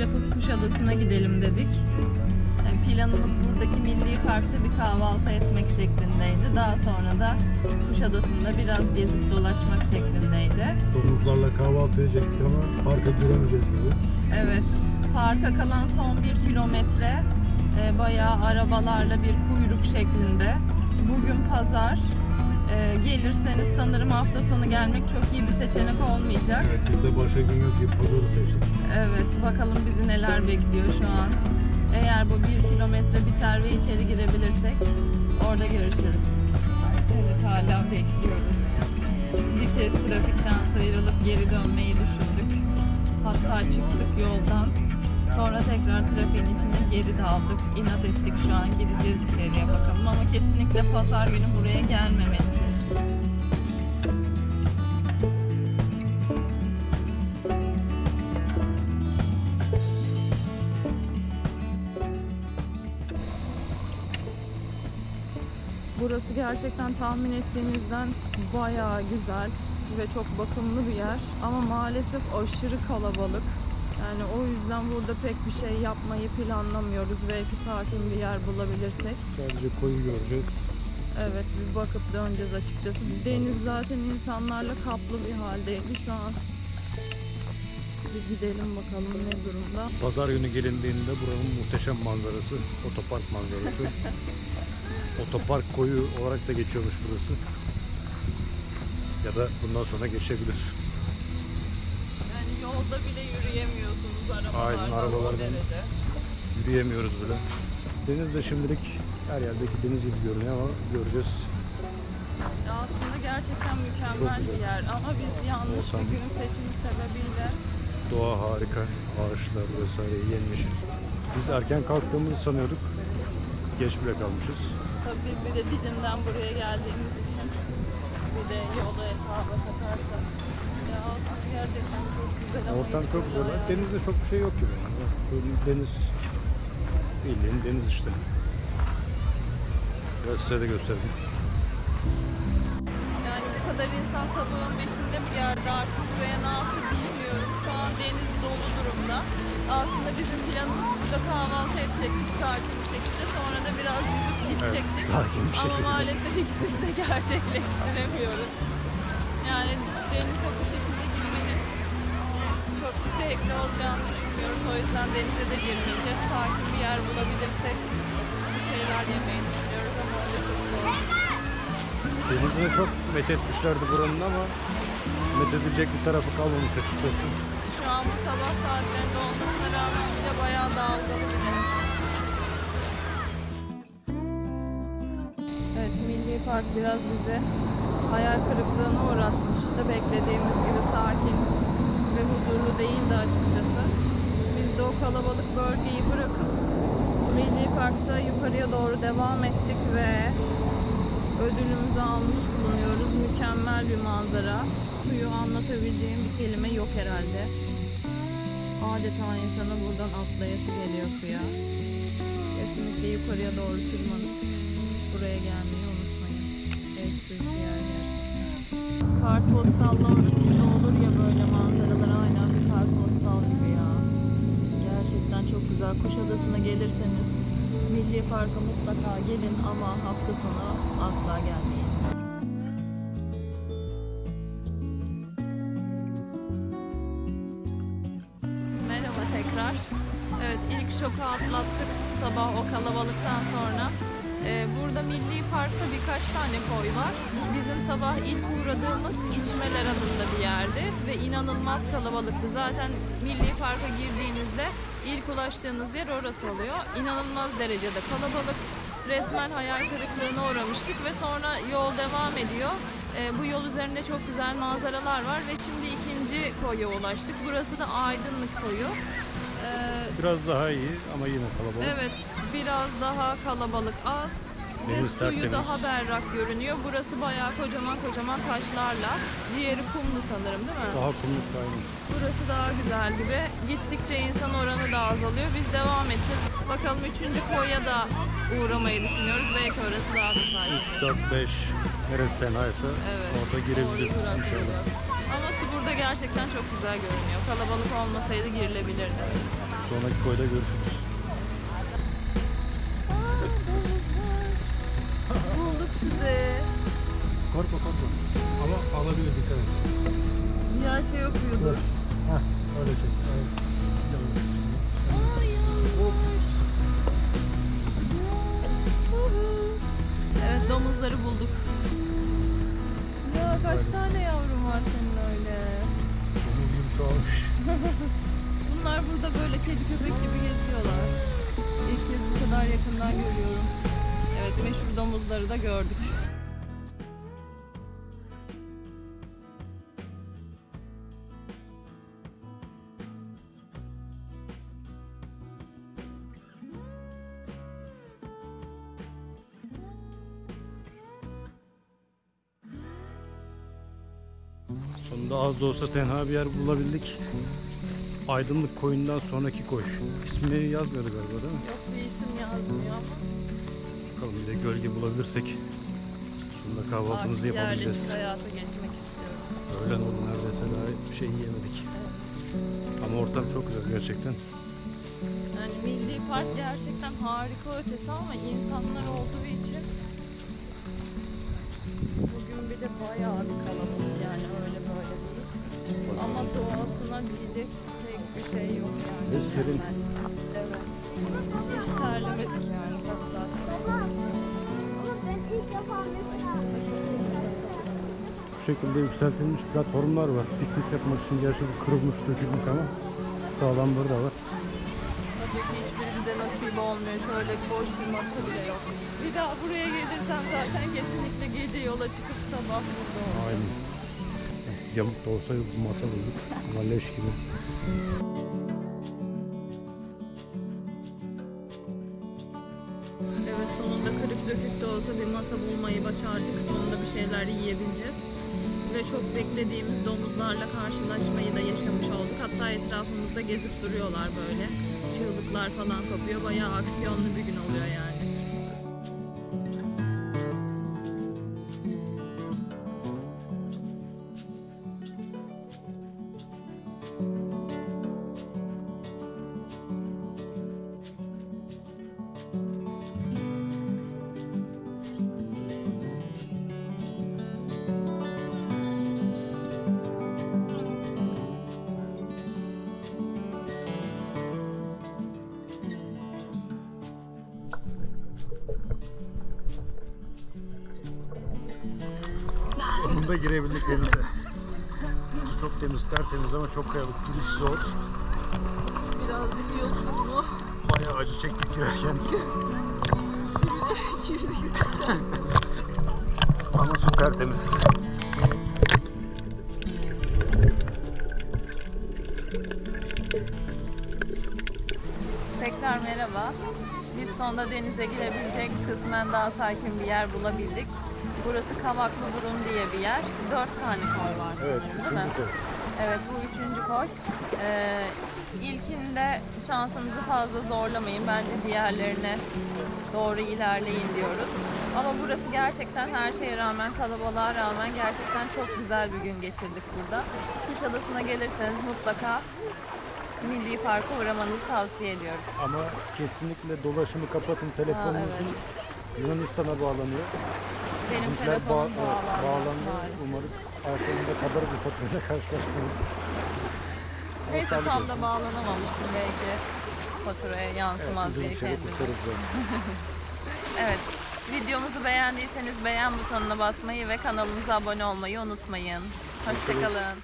yapıp Kuşadası'na gidelim dedik. Planımız buradaki milli parkta bir kahvaltı etmek şeklindeydi. Daha sonra da Kuşadası'nda biraz gezip dolaşmak şeklindeydi. Domuzlarla kahvaltı edecektik ama parka giremeyeceğiz gibi. Evet. Parka kalan son bir kilometre e, bayağı arabalarla bir kuyruk şeklinde. Bugün pazar. E, gelirseniz sanırım hafta sonu gelmek çok iyi bir seçenek olmayacak. Evet biz de başka gün yok gibi pazarı seçtik. Evet, bakalım bizi neler bekliyor şu an. Eğer bu bir kilometre biter ve içeri girebilirsek orada görüşürüz. Evet, hala bekliyoruz. Bir kez trafikten sıyrılıp geri dönmeyi düşündük. Hatta çıktık yoldan. Sonra tekrar trafiğin içine geri daldık. İnat ettik şu an gideceğiz içeriye bakalım ama kesinlikle pazar günü buraya gelmemelisiniz. Burası gerçekten tahmin ettiğimizden bayağı güzel ve çok bakımlı bir yer. Ama maalesef aşırı kalabalık. Yani o yüzden burada pek bir şey yapmayı planlamıyoruz. Belki sakin bir yer bulabilirsek. Sadece koyu göreceğiz. Evet bir bakıp döneceğiz açıkçası. Deniz zaten insanlarla kaplı bir haldeydi şu an. Bir gidelim bakalım ne durumda. Pazar günü gelindiğinde buranın muhteşem manzarası, otopark manzarası. otopark koyu olarak da geçiyormuş burası. Ya da bundan sonra geçebilir. Yani yolda bile yürüyemiyorsunuz arabalardan. Aynen, arabalardan. Yürüyemiyoruz bile. Deniz de şimdilik her yerdeki deniz gibi görünüyor ama göreceğiz. Ya Aslında gerçekten mükemmel bir yer ama biz yanlış Ortam. bir gün seçimi sebebiyle Doğa harika, ağaçlar vesaire yemyeşil. Biz erken kalktığımızı sanıyorduk. Geç bile kalmışız. tabii bir de Didim'den buraya geldiğimiz için bir de yolu hesaba katarsak ya aslında gerçekten çok güzel ama Ortam hiç çok güzel. Denizde çok bir şey yok gibi. Deniz bildiğin deniz işte. Biraz size de göstereyim. Yani bu kadar insan sabahın beşinde bir yerde artık buraya ne yaptı bilmiyorum. Şu an deniz dolu durumda. Aslında bizim planımız burada kahvaltı edecektik sakin bir şekilde. Sonra da biraz yüzüp gidecektik. sakin bir Ama şekilde. maalesef ikisini de gerçekleştiremiyoruz. Yani denize bu şekilde girmenin çok zevkli olacağını düşünmüyoruz. O yüzden denize de girmeyeceğiz. Sakin bir yer bulabilirsek bir şeyler yemeyi düşünüyoruz Denizini çok methetmişlerdi buranın ama methedilecek bir tarafı kalmamış açıkçası. Şu an bu sabah saatlerinde olmasına rağmen bile bayağı dalgalı bir deniz. Evet, Milli Park biraz bizi hayal kırıklığına uğratmıştı. Beklediğimiz gibi sakin ve huzurlu değildi açıkçası. Biz de o kalabalık bölgeyi bırakıp Milli Park'ta yukarıya doğru devam ettik ve ödülümüzü almış bulunuyoruz. Mükemmel bir manzara. Suyu anlatabileceğim bir kelime yok herhalde. Adeta insana buradan atlayası geliyor suya. Kesinlikle yukarıya doğru tırmanıp buraya gelmeyi unutmayın. Eşsiz bir yer gerçekten. Kartpostallarda olur ya Güzel. Kuşadası'na gelirseniz Milli Park'a mutlaka gelin ama hafta sonu asla gelmeyin. Merhaba tekrar. Evet ilk şoku atlattık sabah o kalabalıktan sonra. Ee, burada Milli Park'ta birkaç tane koy var. Bizim sabah ilk uğradığımız içmeler adında bir yerdi ve inanılmaz kalabalıktı. Zaten Milli Park'a girdiğinizde ilk ulaştığınız yer orası oluyor. İnanılmaz derecede kalabalık. Resmen hayal kırıklığına uğramıştık ve sonra yol devam ediyor. Ee, bu yol üzerinde çok güzel manzaralar var ve şimdi ikinci koya ulaştık. Burası da Aydınlık koyu. Ee, Biraz daha iyi ama yine kalabalık. Evet, biraz daha kalabalık az Deniz ve suyu tertemiz. daha berrak görünüyor. Burası bayağı kocaman kocaman taşlarla. Diğeri kumlu sanırım değil mi? Daha kumluk kaymış. Burası daha güzel gibi. Gittikçe insan oranı da azalıyor. Biz devam edeceğiz. Bakalım üçüncü koya da uğramayı düşünüyoruz. Belki orası daha da 3, sakin. 4, 5 neresi tenhaysa Evet. orada girebiliriz inşallah. Ama su burada gerçekten çok güzel görünüyor. Kalabalık olmasaydı girilebilirdi. Sonraki koyda görüşürüz. sizi. Korkma korkma. Ama alabilir dikkat et. Ya şey okuyordu. Hah öyle çek. Evet domuzları bulduk. Ya kaç Hayır. tane yavrum var senin öyle? Domuz gibi çoğalmış. Bunlar burada böyle kedi köpek gibi geziyorlar. İlk kez bu kadar yakından görüyorum. Domuzları da gördük. Sonunda az da olsa tenha bir yer bulabildik. Aydınlık koyundan sonraki koy. İsmini yazmıyordu galiba değil mi? Yok bir isim yazmıyor ama Bakalım bir de gölge bulabilirsek. Sonunda kahvaltımızı artık yapabileceğiz. yerleşik hayata geçmek istiyoruz. Öğlen oldu neredeyse daha bir şey yiyemedik. Ama ortam çok güzel gerçekten. Yani Milli Park gerçekten harika ötesi ama insanlar olduğu için bugün bir de bayağı bir kalabalık yani öyle böyle değil. Ama doğasına diyecek pek bir şey yok yani. Mükemmel. Evet. Hiç terlemedik yani kaç Bu şekilde yükseltilmiş platformlar var. Piknik yapmak için gerçi kırılmış, dökülmüş ama sağlamları da var. Tabii ki hiçbirimize nasip olmuyor. Şöyle boş bir masa bile yok. Bir daha buraya gelirsem zaten kesinlikle gece yola çıkıp sabah burada olacağım. Aynen. Yamuk da olsa masa bulduk. Ama leş gibi. Dökük de olsa bir masa bulmayı başardık. Sonunda bir şeyler yiyebileceğiz. Ve çok beklediğimiz domuzlarla karşılaşmayı da yaşamış olduk. Hatta etrafımızda gezip duruyorlar böyle. Çığlıklar falan kopuyor. Bayağı aksiyonlu bir gün oluyor yani. Sonunda girebildik denize. Su çok temiz, tertemiz ama çok kayalık. Giriş zor. Birazcık yosunlu. Bayağı acı çektik girerken. ama su tertemiz. Tekrar merhaba. Biz sonunda denize girebilecek kısmen daha sakin bir yer bulabildik. Burası Kavaklı Burun diye bir yer. Dört tane koy var Evet, sanırım, değil mi? koy. Evet bu üçüncü koy. Ee, ilkinde şansınızı fazla zorlamayın. Bence diğerlerine doğru ilerleyin diyoruz. Ama burası gerçekten her şeye rağmen, kalabalığa rağmen gerçekten çok güzel bir gün geçirdik burada. Kuşadası'na gelirseniz mutlaka Milli Park'a uğramanızı tavsiye ediyoruz. Ama kesinlikle dolaşımı kapatın. Telefonunuzun Yunanistan'a bağlanıyor. Benim telefonum bağ- evet, bağlandı. bağlandı. maalesef. Umarız sonunda kadar bir faturayla karşılaşmayız. Neyse tam olsun. da bağlanamamıştım belki faturaya Evet, yansımaz ucuz diye böyle. Evet. Videomuzu beğendiyseniz beğen butonuna basmayı ve kanalımıza abone olmayı unutmayın. Hoşçakalın.